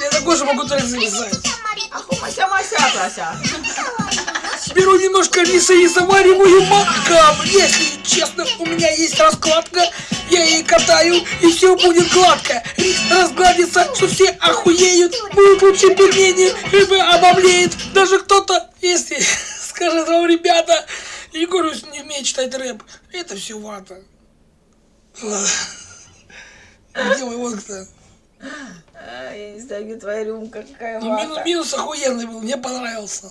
Я на коже могу только залезать. Беру немножко риса и завариваю макам. Если честно, у меня есть раскладка. Я ей катаю, и все будет гладко. Рис разгладится, что все охуеют. Будут лучше пельмени, рыба обомлеет. Даже кто-то, если скажет вам, ребята, Егор не умеет читать рэп. Это все вата. Ладно. Водка-то? А, Я не знаю, где твоя рюмка, какая Ну, минус, минус охуенный был, мне понравился.